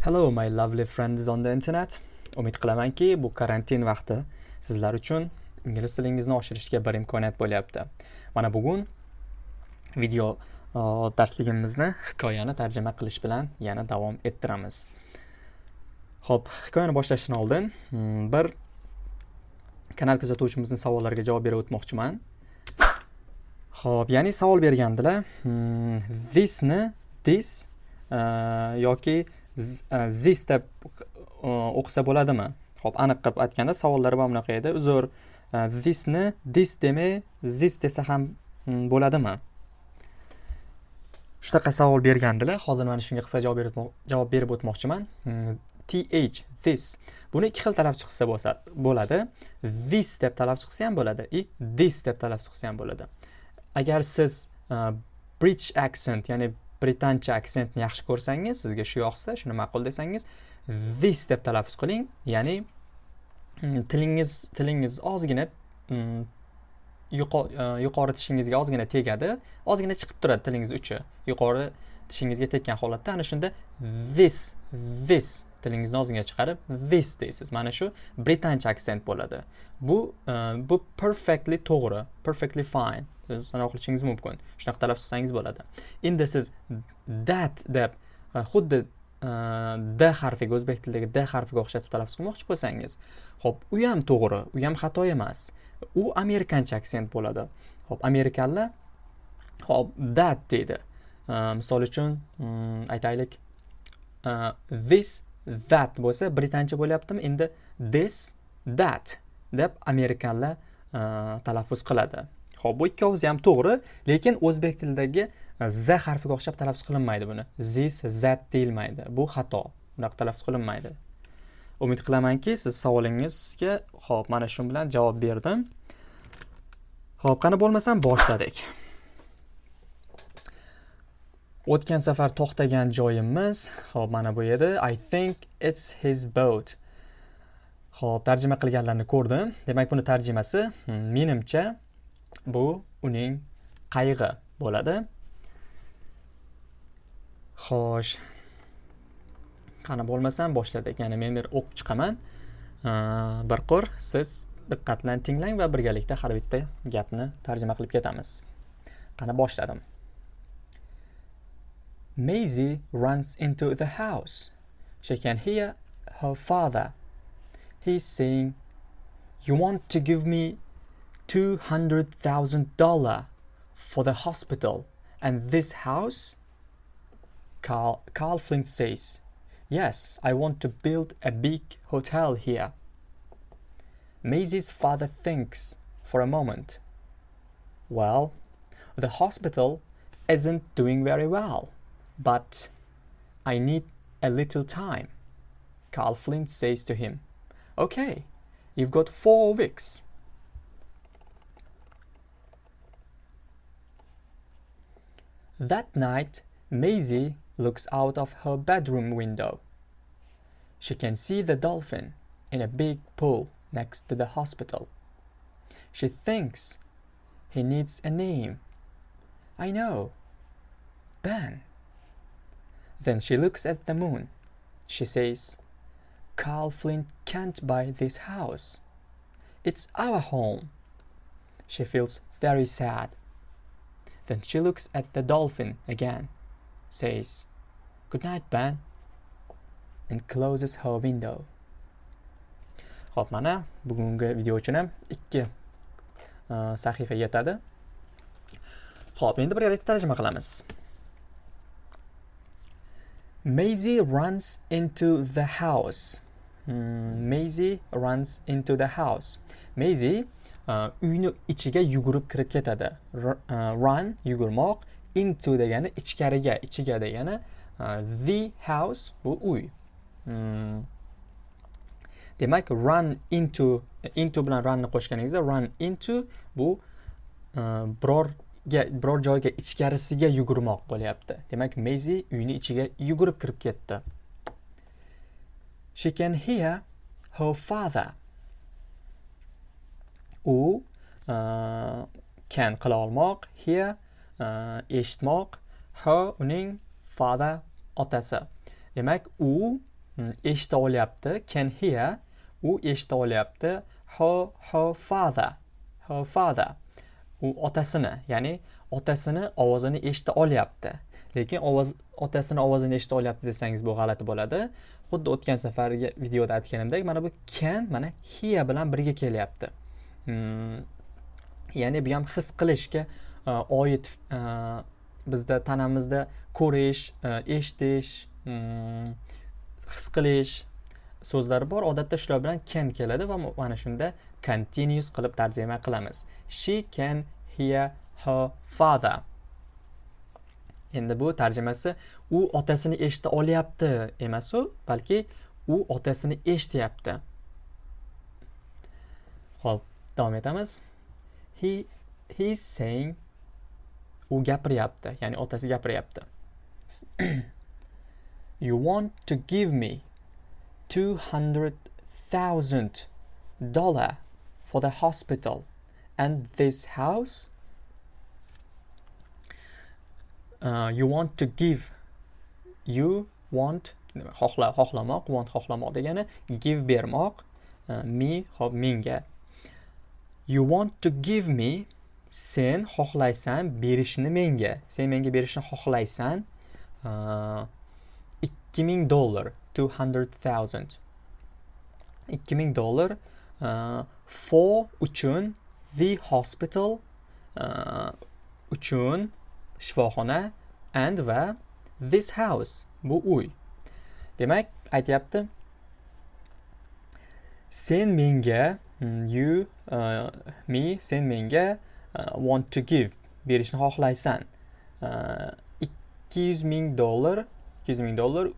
Hello my lovely friends on the internet. Umid qilamanki, bu karantin vaqti sizlar uchun ingliz tilingizni oshirishga bir imkoniyat bo'lyapti. Mana bugun video darsligimizni hikoyani tarjima qilish bilan yana davom ettiramiz. Xo'p, hikoyani boshlashdan oldin hmm, bir kanal kuzatuvchimizning savollariga javob berib o'tmoqchiman. Xo'p, ya'ni savol bergandilar. Hmm, this ni this e, yoki this e, deb o'qisa bo'ladimi? Ho'p aniq qilib aytganda savollar mana bunaqa edi. Uzr e, thisni this demay this desa ham mm, bo'ladimi? Shunaqa savol bergandilar. Hozir mana shunga qisqa javob berib javob berib o'tmoqchiman. Mm, Th this. Buni ikki xil talab chiqsa bo'lsa bo'ladi. This deb talab chiqsa ham bo'ladi. И this deb talab chiqsa ham bo'ladi. Agar siz e, british accent ya'ni britancha aksentni yaxshi ko'rsangiz sizga shu yoqsa shuni ma'qul desangiz this deb talaffuz qiling. Ya'ni mm, tilingiz tilingiz ozgina mm, e, yuqori tishingizga ozgina tegadi. Ozgina chiqib turadi tilingiz uchi. Yuqori tishingizga tekkan holatda ana shunda this this tilingizni ozgina chiqarib this deysiz. Mana shu britancha aksent bo'ladi. Bu e, bu perfectly to'g'ri perfectly fine. Sanoq qilishingiz mumkin. Shunaqa talab qilsangiz bo'ladi. Endi siz that deb e, xuddi e, d harfiga o'zbek tilidagi d harfiga o'xshatib talaffuz qilmoqchi bo'lsangiz ho'p u ham to'g'ri u ham xato emas. U amerikancha aksent bo'ladi. Ho'p amerikanlar hop that deydi. E, misol uchun mm, aytaylik this that bo'lsa britancha bo'lyaptimi? Endi this that deb amerikanlar talaffuz qiladi. Ho'p bu ikkovisi ham to'g'ri lekin o'zbek tilidagi e, z harfiga o'xshab talaffuz qilinmaydi buni. This zat deyilmaydi. Bu xato. Bunaqa talaffuz qilinmaydi. Umid qilamanki siz savolingizga ho'p mana shu bilan javob berdim. Ho'p qani bo'lmasam boshladik. O'tgan safar to'xtagan joyimiz ho'p mana bu edi. I think it's his boat. Ho'p tarjima qilganlarni ko'rdim. Demak buni tarjimasi hmm, menimcha bu uning qayg'i bo'ladi. Xo'sh. Qani bo'lmasam boshladik ya'ni men bir o'qib chiqaman. Bir qur siz diqqat bilan tinglang va birgalikda har bitta gapni tarjima qilib ketamiz. Qani boshladim. Maisie runs into the house. She can hear her father. He's saying, You want to give me $200,000 for the hospital and this house? Carl, Carl Flint says, Yes, I want to build a big hotel here. Maisie's father thinks for a moment. Well, the hospital isn't doing very well, but I need a little time. Carl Flint says to him, Okay, you've got four weeks. That night, Maisie looks out of her bedroom window. She can see the dolphin in a big pool next to the hospital. She thinks he needs a name. I know. Ben. Then she looks at the moon. She says, Carl Flint can't buy this house. It's our home. She feels very sad. Then she looks at the dolphin again, says, Good night, Ben, and closes her window. Xo'p, mana bugungi video uchun ham ikki uh, sahifa yetadi. Xo'p, endi birgalikda tarjima qilamiz. Maisie runs into the house. Hmm, Maisie runs into the house. Maisie Э, uyni ichiga yugurib kirib ketadi. E, run yugurmoq into degani ichkariga ichiga degani e, the house bu uy. Hmm. demak run into into bilan runni qo'shganingizda run into bu e, birorga biror joyga ichkarisiga yugurmoq bo'lyapti. Demak mezi uyni ichiga yugurib kirib ketdi. She can hear her father. U e, can qila olmoq hear e, eshitmoq her uning father otasi. Demak u eshita olyapti can hear u eshita olyapti her her father her father u otasini ya'ni otasini ovozini eshita olyapti. Lekin ovoz otasini ovozini eshita olyapti desangiz bu g'alati bo'ladi. Xuddi o'tgan safargi videoda aytganimdek mana bu can mana hear bilan birga kelyapti. Ya'ni bu ham his qilishga oid bizda tanamizda ko'rish eshitish his qilish so'zlari bor odatda shular bilan can keladi va mana shunda continuous qilib tarjima qilamiz she can hear her father. Endi bu tarjimasi u otasini eshita olyapti emasu balki u otasini eshityapti. Ho'p. Davom etamiz. He he's saying u gapiryapti ya'ni otasi gapiryapti. You want to give me two hundred thousand dollar for the hospital and this house? Uh, you want to give you want xohla xohlamoq want xohlamoq degani give bermoq uh, me hop menga you want to give me sen xohlaysan berishni menga. Sen menga berishni xohlaysan uh, ikki ming dollar two hundred thousand. Ikki ming dollar uh, for uchun the hospital uh, uchun shifoxona and va this house bu uy. Demak aytyapti. Sen menga Mm, you uh, me sen menga uh, want to give berishni xohlaysan. Uh, ikki yuz ming dollar ikki yuz ming dollar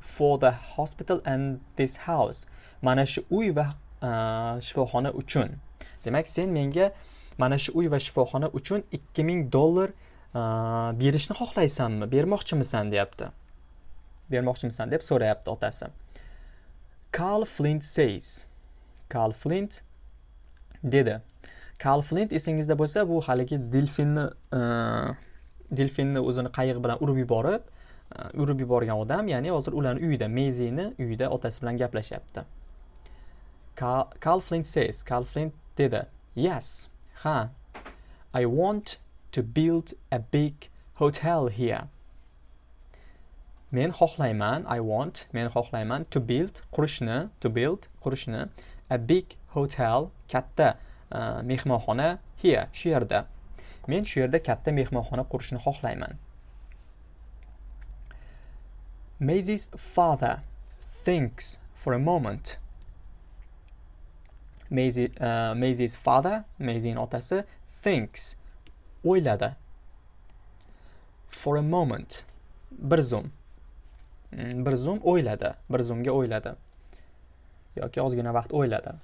for the hospital and this house. Mana shu uy va uh, shifoxona uchun. Demak sen menga mana shu uy va shifoxona uchun ikki ming dollar uh, berishni xohlaysanmi? Bermoqchimisan deyapti. Bermoqchimisan deb so'rayapti otasi. Carl flint says karl flint dedi. Karl flint esingizda bo'lsa bu haligi delfinni e, delfinni o'zini qayiq bilan urib yuborib e, urib yuborgan odam ya'ni hozir ularni uyida mezini uyida otasi bilan gaplashyapti. Karl flint says karl flint dedi yes ha i want to build a big hotel here. Men xohlayman, I want, men xohlayman to build, qurishni, to build, qurishni. A big hotel, katta uh, mehmonxona here, shu yerda. Men shu yerda katta mehmonxona qurishni xohlayman. Maisie's father thinks for a moment. Maisie, uh, Maisie's father, Maisie'ning otasi thinks o'yladi for a moment bir zum hmm, bir zum o'yladi bir zumga o'yladi yoki ozgina vaqt o'yladi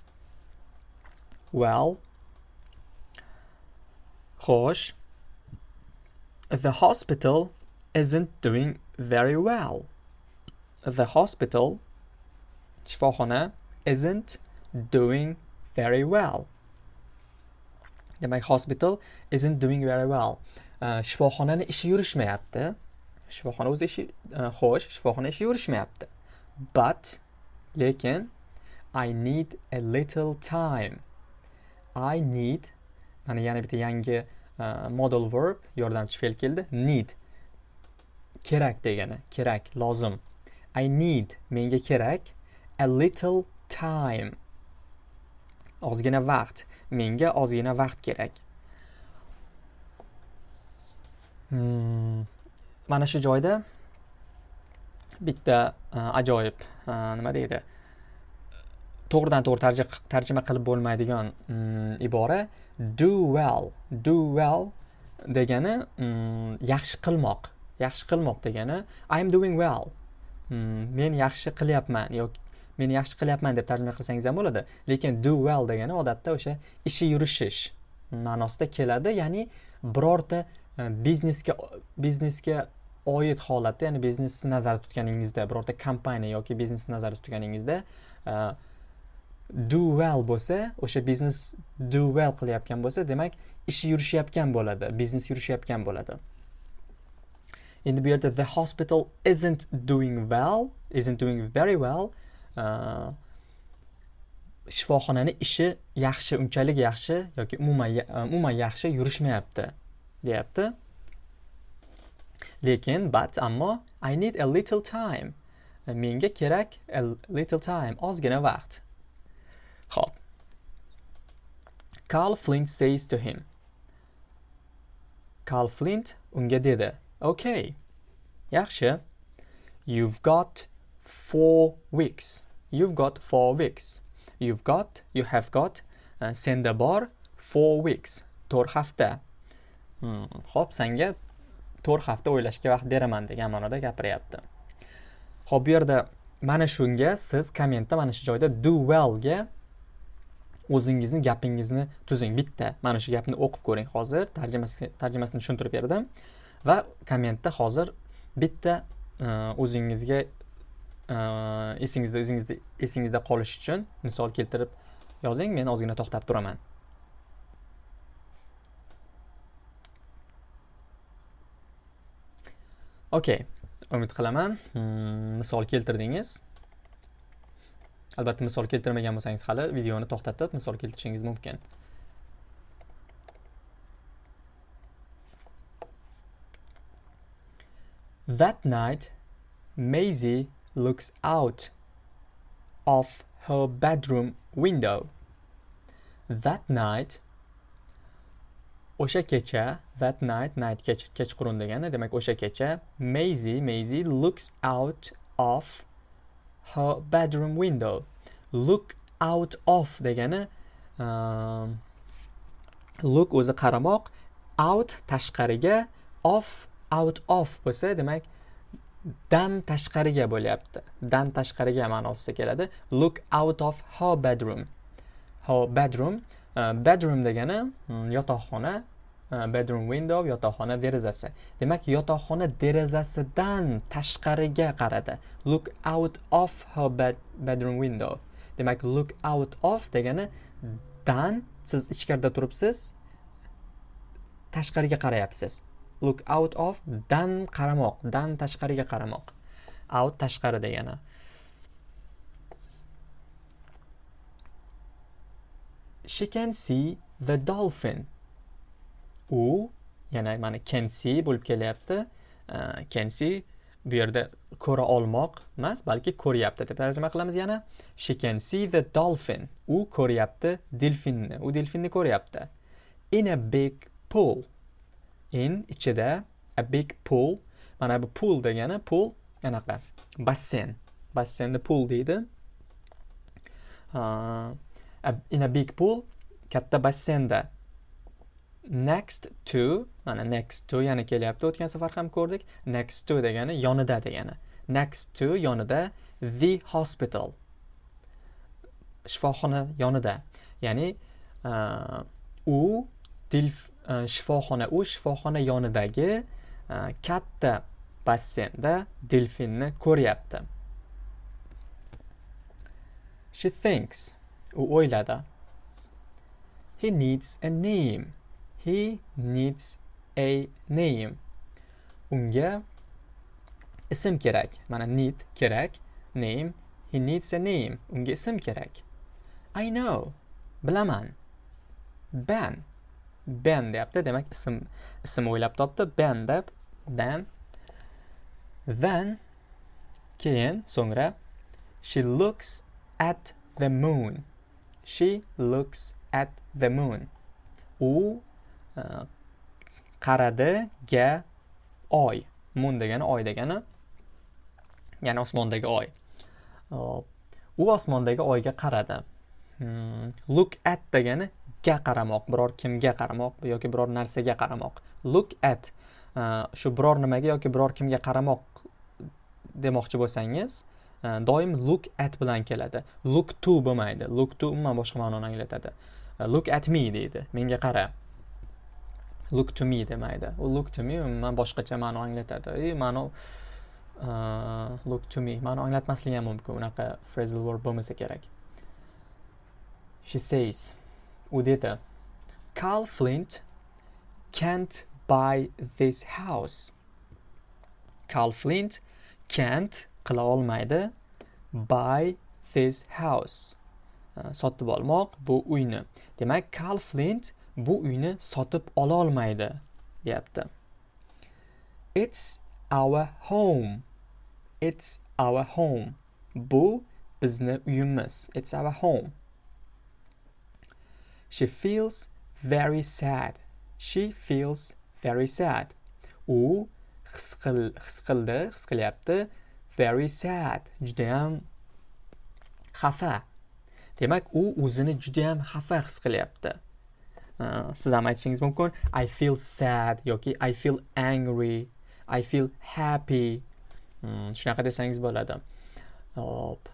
well xo'sh the hospital isn't doing very well. The hospital shifoxona isn't doing very well. Demak hospital isn't doing very well. Uh, shifoxonani ishi yurishmayapti. Shifoxona o'zi ishi uh, xo'sh shifoxona ishi yurishmayapti. But lekin i need a little time. I need mana yana bitta yangi uh, model verb yordamchi fe'l keldi. Need. Kerak degani kerak lozim. I need menga kerak. A little time. Ozgina vaqt. Menga ozgina vaqt kerak. Hmm. mana shu joyda bitta uh, ajoyib uh, nima deydi? To'g'ridan to'g'ri tarjima qilib bo'lmaydigan mm, ibora do well do well degani mm, yaxshi qilmoq yaxshi qilmoq degani i am doing well mm, men yaxshi qilyapman yoki men yaxshi qilyapman deb tarjima qilsangiz ham bo'ladi. Lekin do well degani odatda o'sha ishi yurishish ma'nosida keladi ya'ni birorta e, biznesga biznesga oid holatda ya'ni biznesni nazarda tutganingizda birorta kompaniya yoki biznesni nazarda tutganingizda e, do well bo'lsa o'sha biznes do well qilayotgan bo'lsa demak ishi yurishayotgan bo'ladi biznes yurishayotgan bo'ladi. Endi bu yerda the hospital isn't doing well isn't doing very well uh, shifoxonani ishi yaxshi unchalik yaxshi yoki umuman umuman yaxshi yurishmayapti deyapti. Lekin but ammo i need a little time. Menga kerak a little time ozgina vaqt. Ho'p Carl Flint says to him Carl Flint unga dedi okay yaxshi. You've got four weeks. You've got four weeks. You've got you have got uh, senda bor four weeks to'rt hafta. Hmm. ho'p senga to'rt hafta o'ylashga vaqt beraman degan ma'noda gapiryapti. Ho'p bu yerda mana shunga siz kommentda mana shu joyda do well ga o'zingizni gapingizni tuzing. Bitta mana shu gapni o'qib ko'ring hozir. Tarjimasini tushuntirib berdim va kommentda hozir bitta e, o'zingizga e, esingizda o'zingizda esingizda qolishi uchun misol keltirib yozing. Men ozgina to'xtab turaman. Okey umid qilaman. Hmm, misol keltirdingiz. Albatta misol keltirmagan bo'lsangiz hali videoni to'xtatib misol keltirishingiz mumkin That night, Maisie looks out of her bedroom window. That night, o'sha kecha that night night kech kechqurun degani demak o'sha kecha Maisie Maisie looks out of her bedroom window. Look out of degani um, look o'zi qaramoq out tashqariga off out of bo'lsa demak dan tashqariga bo'lyapti. Dan tashqariga ma'nosida keladi. Look out of her bedroom. Her bedroom uh, bedroom degani hmm, yotoqxona. Uh, bedroom window yotoqxona derazasi. Demak yotoqxona derazasidan tashqariga qaradi. Look out of her bed, bedroom window. Demak look out of degani dan siz ichkarida turibsiz tashqariga qarayapsiz. Look out of dan qaramoq dan tashqariga qaramoq. Out tashqari degani. She can see the dolphin. U yana mana can see bo'lib kelyapti. Can see bu yerda ko'ra olmoq emas balki ko'ryapti deb tarjima qilamiz yana. She can see the dolphin. U ko'ryapti delfinni u delfinni ko'ryapti. In a big pool. In ichida a big pool. Mana bu pool degani pool anaqa basseyn basseynni pool deydi. Uh, in a big pool katta basseynda next to mana next to yana kelyapti o'tgan safar ham ko'rdik. Next to degani yonida degani. Next to yonida the hospital. Shifoxona yonida. Ya'ni uh, u dil uh, shifoxona u shifoxona yonidagi uh, katta basseynda delfinni ko'ryapti. She thinks u o'yladi. He needs a name. He needs a name. Unga ism kerak. Mana need kerak. Name. He needs a name. Unga ism kerak. I know. Bilaman. Ben. Ben deyapti. Demak, ism ism o'ylab topdi. Ben deb. Ben. Then keyin so'ngra she looks at the moon. She looks at the moon. U Э, qaradi ga oy. Mun degani oy degani ya'ni osmondagi oy. U osmondagi oyga qaradi. Hmm, look at degani ga qaramoq biror kimga qaramoq yoki biror narsaga qaramoq. Look at. Shu biror nimaga yoki biror kimga qaramoq demoqchi bo'lsangiz e, doim look at bilan keladi. Look to bo'lmaydi. Look to umuman boshqa ma'noni anglatadi. E, look at me deydi. Menga qara. Look to me demaydi. U look to me umuman boshqacha ma'no anglatadi. И ma'no uh, look to me ma'no anglatmasligi ham mumkin. Unaqa phrasal verb bo'lmasa kerak. She says u dedi carl flint can't buy this house. Carl flint can't qila olmaydi buy this house. Uh, sotib olmoq bu uyni. Demak carl flint bu uyni sotib ola olmaydi deyapti. It's our home. It's our home. Bu bizni uyimiz. It's our home. She feels very sad. She feels very sad. U his qil his qildi his qilyapti very sad. Judayam xafa. Demak u o'zini judayam xafa his qilyapti. Siz ham aytishingiz mumkin i feel sad yoki. I feel angry. I feel happy. Hmm, Shunaqa desangiz bo'ladi. Hop.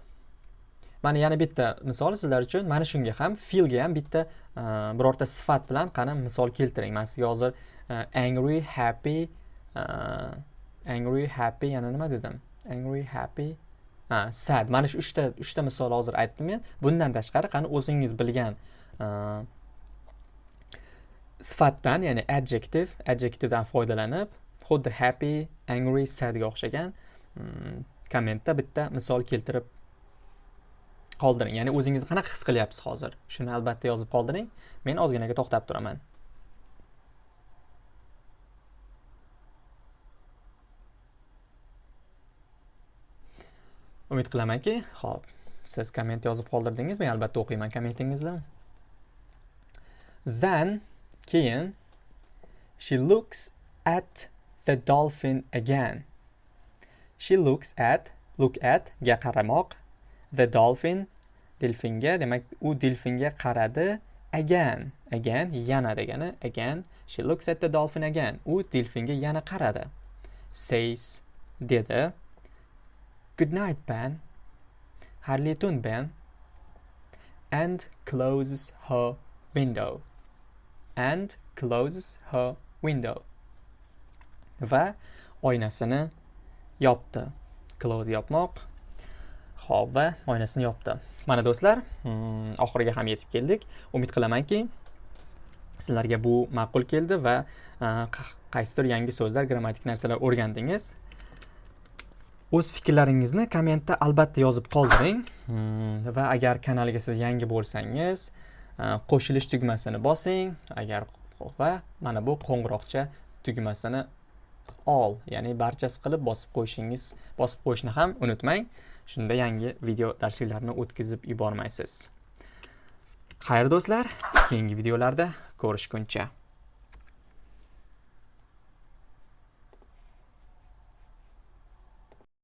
Mana yana bitta misol sizlar uchun. Mana shunga ham feelga ham bitta e, birorta sifat bilan qani misol keltiring. Man sizga hozir e, angry happy e, angry happy yana nima dedim? Angry happy ha sad. Mana shu uchta uchta misol hozir aytdim men. Bundan tashqari qani o'zingiz bilgan sifatdan ya'ni adjective adjectivedan foydalanib xuddi happy angry sadga o'xshagan mm, kommentda bitta misol keltirib qoldiring. Ya'ni o'zingizni qanaqa his qilyapsiz hozir? Shuni albatta yozib qoldiring. Men ozginaga to'xtab turaman. Umid qilamanki ho'p siz komment yozib qoldirdingiz men albatta o'qiyman kommentingizni. Then keyin she looks at the dolphin again she looks at look at ga qaramoq the dolphin delfinga demak u delfinga qaradi again again yana degani again she looks at the dolphin again u delfinga yana qaradi says dedi Good night, Ben. harli tun, Ben. And closes her window. And closes her window. Va oynasini yopdi. Close yopmoq. Xo'p, va oynasini yopdi. Mana do'stlar, hmm, oxiriga ham yetib keldik. Umid qilamanki, sizlarga bu ma'qul keldi va e, qaysidir yangi so'zlar, grammatik narsalar o'rgandingiz. o'z fikrlaringizni kommentda albatta yozib qoldiring hmm, va agar kanalga siz yangi bo'lsangiz Э, qo'shilish tugmasini bosing. Agar va mana bu qo'ng'iroqcha tugmasini ol. Ya'ni barchasi qilib bosib qo'yishingiz bosib qo'yishni ham unutmang. Shunda yangi video darsliklarni o'tkazib yubormaysiz. Xayr do'stlar keyingi videolarda ko'rishguncha.